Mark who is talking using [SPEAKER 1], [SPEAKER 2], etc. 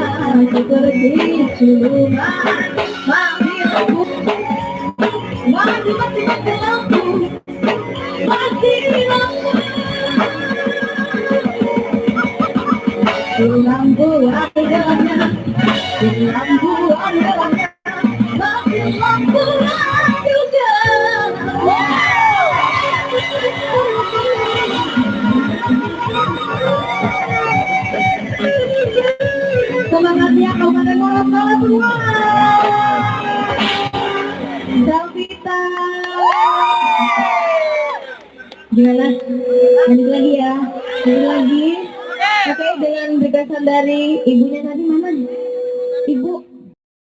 [SPEAKER 1] jadinya seperti cuma Mami lampu Mati mati lampu Mati lampu andalannya Lampu andalannya Mati juga Gimana? Lanjut lagi ya. Lanjut lagi. Oke, dengan berkesan dari ibunya tadi mana? Ibu.